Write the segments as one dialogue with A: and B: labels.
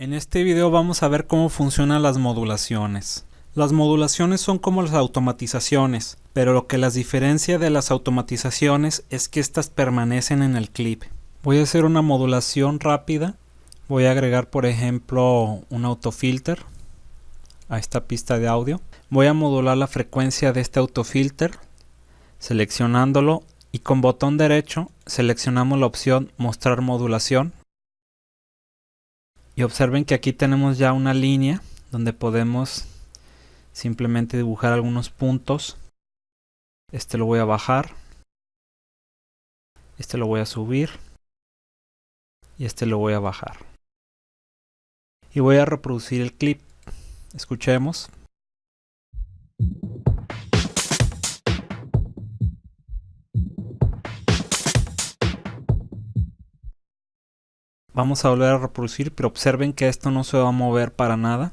A: En este video vamos a ver cómo funcionan las modulaciones. Las modulaciones son como las automatizaciones, pero lo que las diferencia de las automatizaciones es que estas permanecen en el clip. Voy a hacer una modulación rápida. Voy a agregar por ejemplo un autofilter a esta pista de audio. Voy a modular la frecuencia de este autofilter seleccionándolo y con botón derecho seleccionamos la opción mostrar modulación y observen que aquí tenemos ya una línea donde podemos simplemente dibujar algunos puntos. Este lo voy a bajar. Este lo voy a subir. Y este lo voy a bajar. Y voy a reproducir el clip. Escuchemos. Vamos a volver a reproducir, pero observen que esto no se va a mover para nada.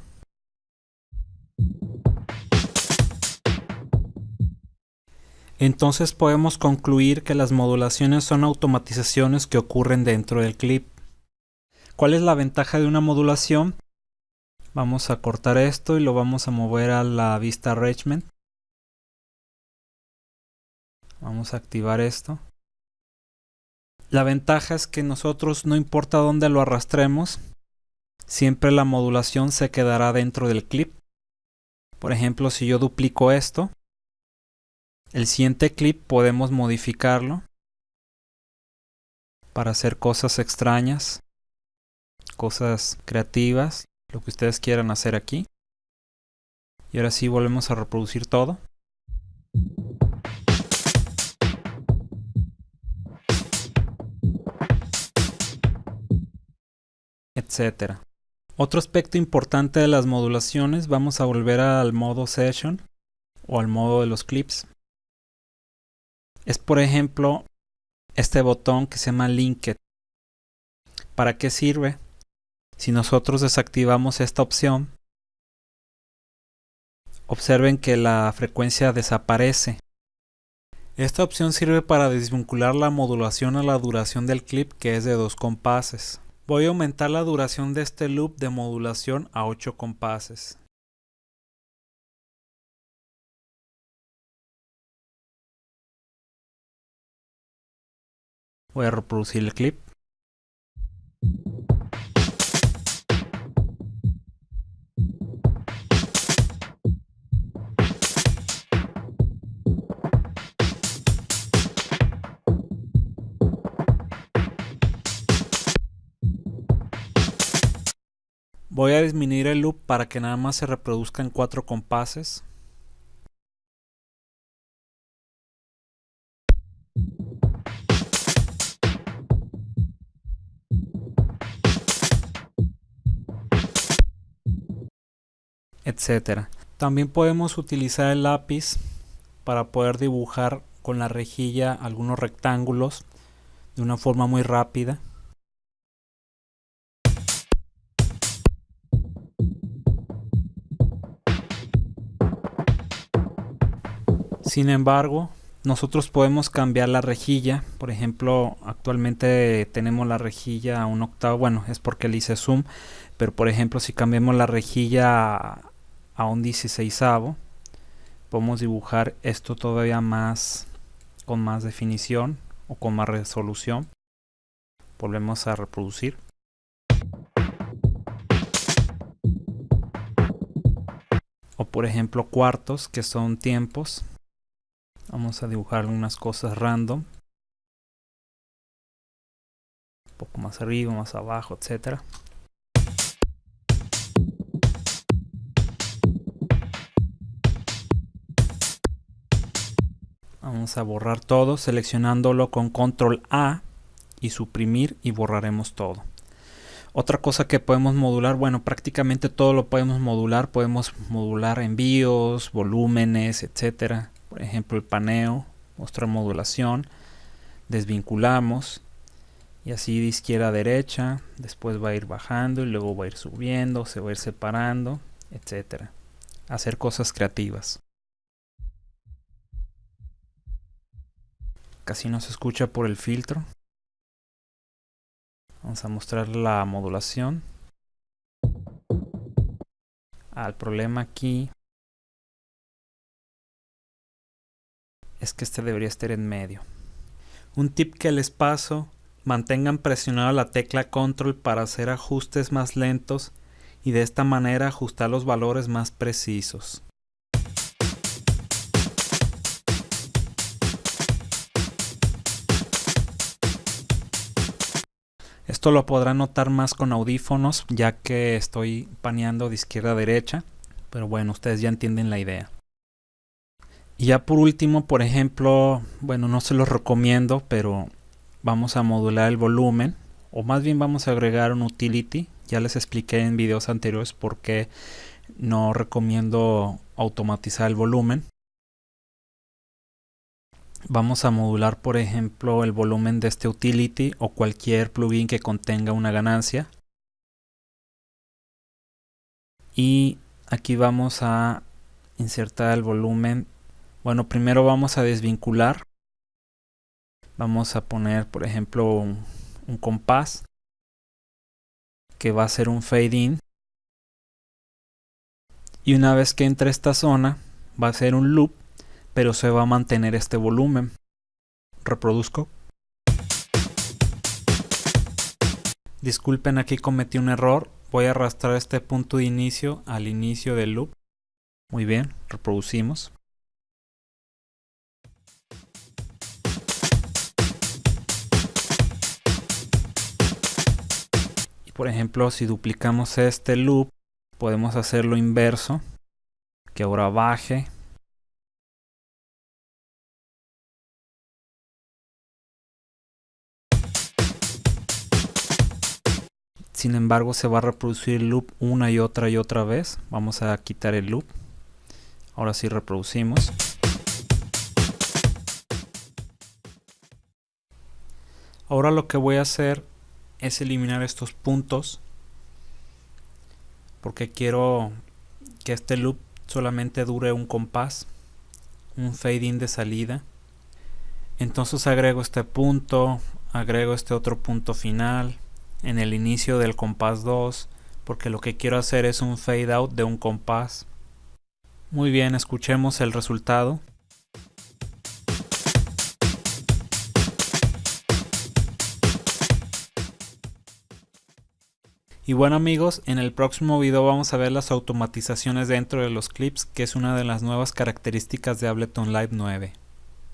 A: Entonces podemos concluir que las modulaciones son automatizaciones que ocurren dentro del clip. ¿Cuál es la ventaja de una modulación? Vamos a cortar esto y lo vamos a mover a la vista arrangement. Vamos a activar esto. La ventaja es que nosotros no importa dónde lo arrastremos, siempre la modulación se quedará dentro del clip. Por ejemplo, si yo duplico esto, el siguiente clip podemos modificarlo para hacer cosas extrañas, cosas creativas, lo que ustedes quieran hacer aquí. Y ahora sí volvemos a reproducir todo. Etcétera. Otro aspecto importante de las modulaciones, vamos a volver al modo Session o al modo de los clips. Es por ejemplo este botón que se llama Linked. ¿Para qué sirve? Si nosotros desactivamos esta opción, observen que la frecuencia desaparece. Esta opción sirve para desvincular la modulación a la duración del clip que es de dos compases. Voy a aumentar la duración de este loop de modulación a 8 compases. Voy a reproducir el clip. Voy a disminuir el loop para que nada más se reproduzca en cuatro compases. etcétera. También podemos utilizar el lápiz para poder dibujar con la rejilla algunos rectángulos de una forma muy rápida. Sin embargo, nosotros podemos cambiar la rejilla. Por ejemplo, actualmente tenemos la rejilla a un octavo. Bueno, es porque le hice zoom. Pero por ejemplo, si cambiamos la rejilla a un 16 podemos dibujar esto todavía más con más definición o con más resolución. Volvemos a reproducir. O por ejemplo cuartos que son tiempos Vamos a dibujar algunas cosas random. Un poco más arriba, más abajo, etcétera. Vamos a borrar todo seleccionándolo con control A y suprimir y borraremos todo. Otra cosa que podemos modular, bueno, prácticamente todo lo podemos modular. Podemos modular envíos, volúmenes, etcétera por ejemplo el paneo, mostrar modulación, desvinculamos y así de izquierda a derecha, después va a ir bajando y luego va a ir subiendo, se va a ir separando, etcétera. Hacer cosas creativas. Casi no se escucha por el filtro. Vamos a mostrar la modulación. al problema aquí es que este debería estar en medio. Un tip que les paso, mantengan presionada la tecla control para hacer ajustes más lentos y de esta manera ajustar los valores más precisos. Esto lo podrán notar más con audífonos ya que estoy paneando de izquierda a derecha, pero bueno, ustedes ya entienden la idea. Y ya por último, por ejemplo, bueno, no se los recomiendo, pero vamos a modular el volumen, o más bien vamos a agregar un utility. Ya les expliqué en videos anteriores por qué no recomiendo automatizar el volumen. Vamos a modular, por ejemplo, el volumen de este utility o cualquier plugin que contenga una ganancia. Y aquí vamos a insertar el volumen bueno, primero vamos a desvincular. Vamos a poner, por ejemplo, un, compás que va a ser un fade in. Y una vez que entre esta zona, va a ser un loop, pero se va a mantener este volumen. Reproduzco. Disculpen, aquí cometí un error. Voy a arrastrar este punto de inicio al inicio del loop. Muy bien, reproducimos. Por ejemplo, si duplicamos este loop, podemos hacerlo inverso, que ahora baje. Sin embargo, se va a reproducir el loop una y otra y otra vez. Vamos a quitar el loop. Ahora sí reproducimos. Ahora lo que voy a hacer es eliminar estos puntos porque quiero que este loop solamente dure un compás un fade in de salida. Entonces agrego este punto agrego este otro punto final en el inicio del compás 2 porque lo que quiero hacer es un fade out de un compás. Muy bien escuchemos el resultado Y bueno amigos, en el próximo video vamos a ver las automatizaciones dentro de los clips, que es una de las nuevas características de Ableton Live 9.